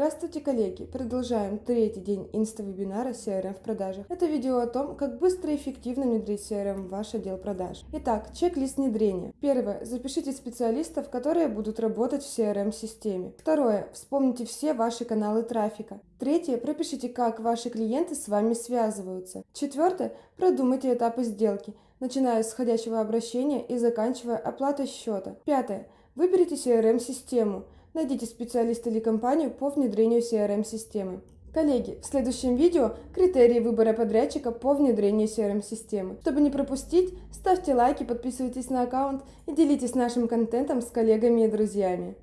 Здравствуйте, коллеги! Продолжаем третий день инста-вебинара CRM в продажах. Это видео о том, как быстро и эффективно внедрить CRM в ваш отдел продаж. Итак, чек-лист внедрения. Первое. Запишите специалистов, которые будут работать в CRM-системе. Второе. Вспомните все ваши каналы трафика. Третье. Пропишите, как ваши клиенты с вами связываются. Четвертое. Продумайте этапы сделки, начиная с входящего обращения и заканчивая оплатой счета. Пятое. Выберите CRM-систему. Найдите специалиста или компанию по внедрению CRM-системы. Коллеги, в следующем видео критерии выбора подрядчика по внедрению CRM-системы. Чтобы не пропустить, ставьте лайки, подписывайтесь на аккаунт и делитесь нашим контентом с коллегами и друзьями.